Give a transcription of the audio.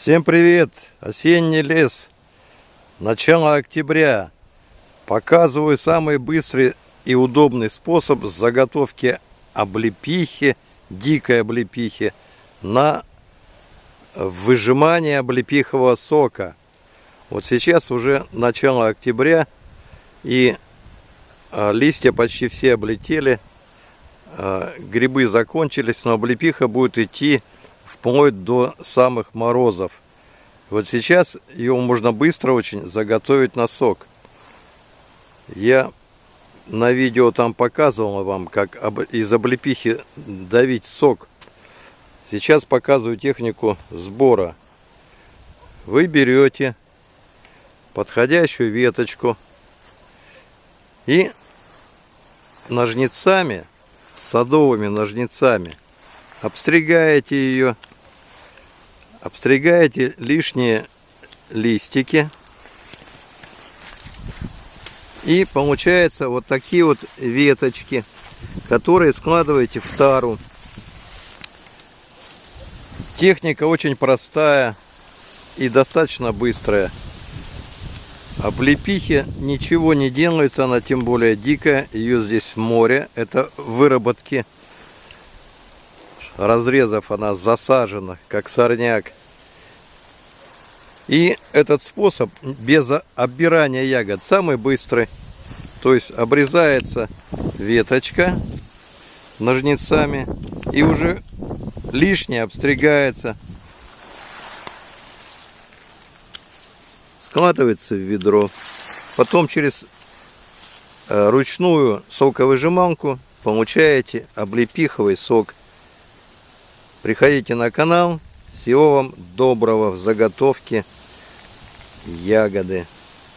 Всем привет! Осенний лес. Начало октября. Показываю самый быстрый и удобный способ заготовки облепихи, дикой облепихи, на выжимание облепихового сока. Вот сейчас уже начало октября, и а, листья почти все облетели, а, грибы закончились, но облепиха будет идти вплоть до самых морозов. Вот сейчас ее можно быстро очень заготовить на сок. Я на видео там показывал вам, как из облепихи давить сок. Сейчас показываю технику сбора. Вы берете подходящую веточку и ножницами, садовыми ножницами – обстригаете ее, обстригаете лишние листики. И получается вот такие вот веточки, которые складываете в тару. Техника очень простая и достаточно быстрая. Облепихе ничего не делается, она тем более дикая. Ее здесь море. Это выработки разрезов она засажена, как сорняк. И этот способ без оббирания ягод самый быстрый. То есть обрезается веточка ножницами и уже лишнее обстригается. Складывается в ведро. Потом через э, ручную соковыжималку получаете облепиховый сок. Приходите на канал. Всего вам доброго в заготовке ягоды.